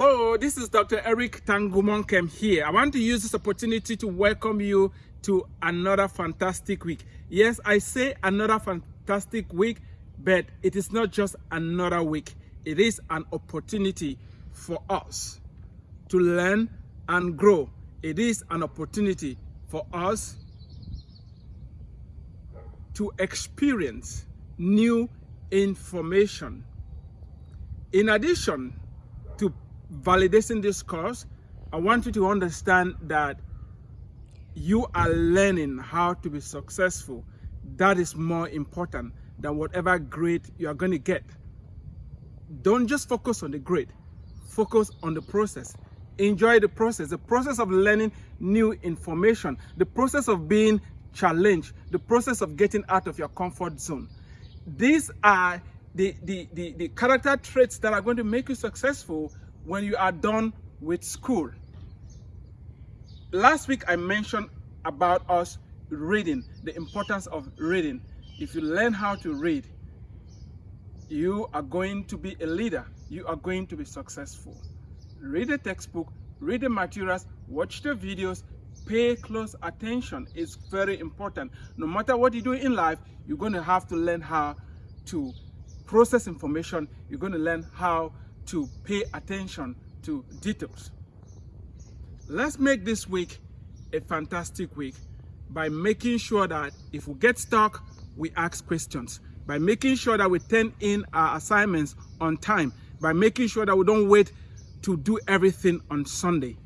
Hello, this is Dr. Eric Tangumonkem here. I want to use this opportunity to welcome you to another fantastic week. Yes, I say another fantastic week, but it is not just another week. It is an opportunity for us to learn and grow. It is an opportunity for us to experience new information. In addition validating this course, I want you to understand that you are learning how to be successful. That is more important than whatever grade you are going to get. Don't just focus on the grade, focus on the process. Enjoy the process, the process of learning new information, the process of being challenged, the process of getting out of your comfort zone. These are the, the, the, the character traits that are going to make you successful when you are done with school. Last week I mentioned about us reading, the importance of reading. If you learn how to read, you are going to be a leader. You are going to be successful. Read the textbook, read the materials, watch the videos, pay close attention. It's very important. No matter what you do in life, you're going to have to learn how to process information. You're going to learn how to pay attention to details. Let's make this week a fantastic week by making sure that if we get stuck, we ask questions. By making sure that we turn in our assignments on time. By making sure that we don't wait to do everything on Sunday.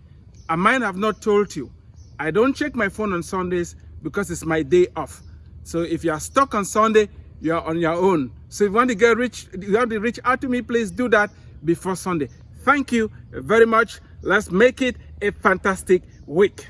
I might have not told you, I don't check my phone on Sundays because it's my day off. So if you are stuck on Sunday, you are on your own. So if you want to get rich, you want to reach out to me, please do that before Sunday. Thank you very much. Let's make it a fantastic week.